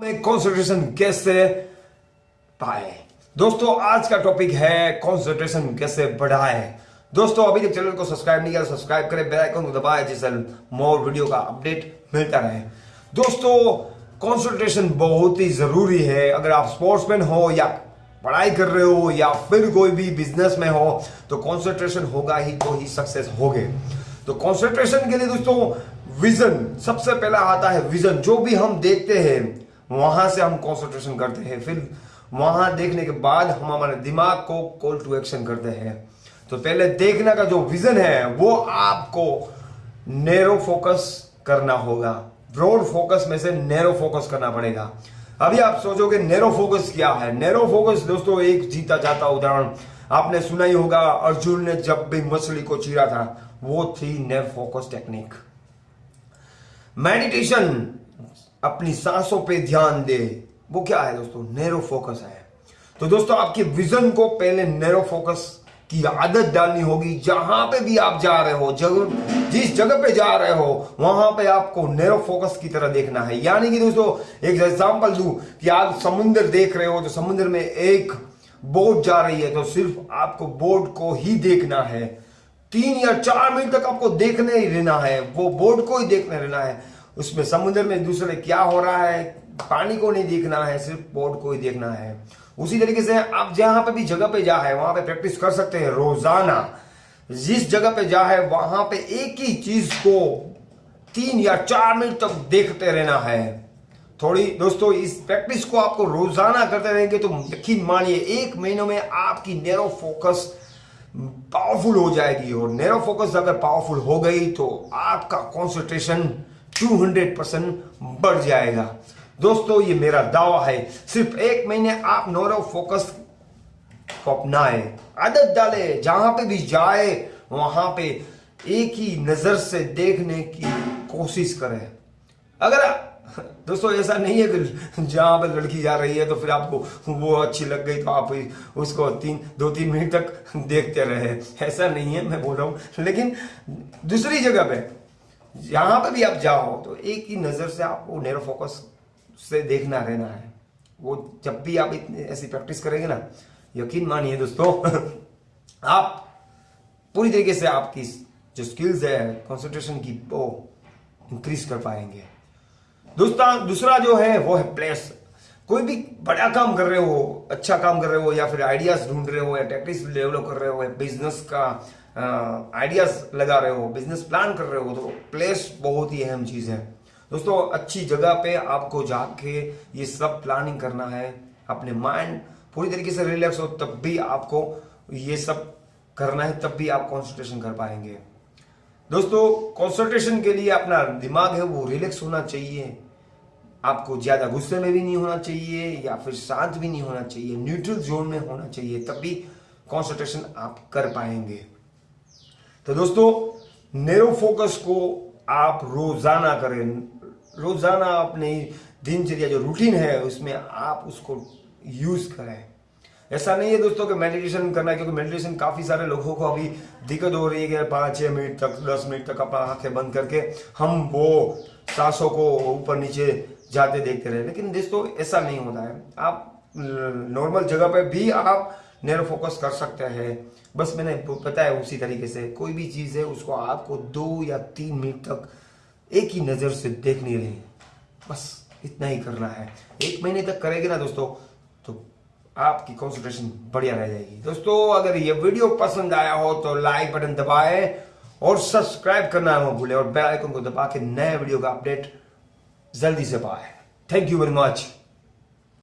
में कंसंट्रेशन कैसे पाए? दोस्तों, आज का टॉपिक है कंसंट्रेशन कैसे बढ़ाए? दोस्तों, अभी तक चैनल को सब्सक्राइब नहीं किया सब्सक्राइब करें बेल आइकन को दबाए, जिससे मोर वीडियो का अपडेट मिलता रहे। दोस्तों कंसंट्रेशन बहुत ही ज़रूरी है। अगर आप स्पोर्ट्समैन हो या पढ़ाई कर रहे हो या फिर कोई भी बिज़नेस में हो तो कॉन्सेंट्रेशन होगा ही तो ही सक्सेस होगे। तो कॉन्सेंट्रेशन के लिए दोस्तों विजन सबसे पहला आता है विजन जो भी हम देखते हैं वहाँ से हम कॉन्सेंट्रेशन करते हैं। फिर वहाँ देखने के बाद हम हमारे दिमाग को कॉल टू एक्शन करते हैं। तो पहले देखने का जो विजन है, वो आपको नैरो फोकस करना होगा। ब्रॉड फोकस में से नैरो फोकस करना पड़ेगा। अभी आप सोचोगे नैरो फोकस क्या है? नैरो फोकस दोस्तों, एक जीता जाता उदाहरण आपने सुना ही होगा, अर्जुन ने जब भी मछली को चीरा था, वो थी नेर फोकस टेक्निक मेडिटेशन अपनी सांसों पे ध्यान दे। वो क्या है दोस्तों? नैरो फोकस है। तो दोस्तों, आपके विजन को पहले नैरो फोकस की आदत डालनी होगी। जहाँ पे भी आप जा रहे हो जगह जिस जगह पे जा रहे हो, वहाँ पे आपको नैरो फोकस की तरह देखना है। यानी कि दोस्तों, एक एग्जांपल दू कि आप समुद्र देख रहे हो तो समुद्र में एक बोट जा रही है तो सिर्फ़ आपको बोट को ही देखना है। तीन या चार मिनट तक आपको देखने ही रहना है। वो बोट को ही देखने रहना है। उसमें समुद्र में दूसरे क्या हो रहा है, पानी को नहीं देखना है, सिर्फ़ बोट को ही देखना है। उसी तरीके से आप जहाँ पे भी जगह पे जा है, वहाँ पे प्रैक्टिस कर सकते हैं, रोज़ाना। जिस जगह पे जा है, वहाँ पे एक ही चीज़ को तीन या चार मिनट तक देखते रहना है। थोड़ी, दोस्तों, इस प्रैक्टिस को आपको रोज़ाना करते रहेंगे तो यकीन मानिए, एक महीनों में आपकी नैरो फोकस पावरफुल हो जाएगी। और नैरो फोकस अगर पावरफुल हो गई तो आपका कॉन्सेंट्रेशन 200 परसेंट बढ़ जाएगा। दोस्तों, ये मेरा दावा है, सिर्फ़ एक महीने आप नोरो फोकस को अपनाए, आदत डाले, जहाँ पे भी जाए, वहाँ पे एक ही नज़र से देखने की कोशिश करें। अगर दोस्तों, ऐसा नहीं है कि जहाँ पर लड़की जा रही है तो फिर आपको वो अच्छी लग गई तो आप उसको तीन, दो, तीन मिनट तक देखते रहे। ऐसा नहीं है, मैं बोल रहा हूँ। लेकिन दूसरी जगह पे यहाँ पर भी आप जाओ तो एक ही नज़र से आपको नेरो फोकस से देखना रहना है। वो जब भी आप इतनी ऐसी प्रैक्टिस करेंगे ना, यकीन मानिए दोस्तों, आप पूरी तरीके से आपकी जो स्किल्स है कंसंट्रेशन की वो इंक्रीज कर पाएँगे। दोस्तों दूसरा जो है, वो है प्लेस कोई भी बड़ा काम कर रहे हो अच्छा काम कर रहे हो या फिर आइडियाज़ ढूंढ रहे हो या टैक्टिक्स डेवलप कर रहे हो, या बिज़नेस का आइडियाज़ लगा रहे हो बिज़नेस प्लान कर रहे हो तो प्लेस बहुत ही अहम चीज़ है। दोस्तों, अच्छी जगह पे आपको जाके ये सब प्लानिंग करना है, अपने माइंड पूरी तरीके से रिलैक्स हो, तब भी आपको ये सब करना है, तब भी आप कॉन्सेंट्रेशन कर पाएँगे। दोस्तों कॉन्सेंट्रेशन के लिए अपना दिमाग है, वो रिलैक्स होना चाहिए। आपको ज़्यादा गुस्से में भी नहीं होना चाहिए, या फिर शांत भी नहीं होना चाहिए न्यूट्रल जोन में होना चाहिए, तब भी कॉन्सेंट्रेशन आप कर पाएँगे। तो दोस्तों नेरो फोकस को आप रोज़ाना करें। रोज़ाना अपनी दिनचर्या, जो रूटीन है, उसमें आप उसको यूज़ करें। ऐसा नहीं है दोस्तों कि मेडिटेशन करना है, क्योंकि मेडिटेशन काफ़ी सारे लोगों को अभी दिक्कत हो रही है कि पाँच, छह मिनट तक, दस मिनट तक अपना आँखें बंद करके हम वो सांसों को ऊपर नीचे जाते देखते रहे। लेकिन दोस्तों, ऐसा नहीं होता है। आप नॉर्मल जगह पर भी आप नेरो फोकस कर सकते हैं। बस मैंने बताया उसी तरीके से, कोई भी चीज़ है, उसको आपको दो या तीन मिनट तक एक ही नज़र से देखनी रही बस इतना ही करना है। एक महीने तक करेंगे ना दोस्तों तो आपकी कॉन्सेंट्रेशन बढ़िया रह जाएगी। दोस्तों, अगर ये वीडियो पसंद आया हो तो लाइक बटन दबाए और सब्सक्राइब करना मत भूले और बेल आइकन को दबा के नए वीडियो का अपडेट जल्दी से पाए। Thank you very much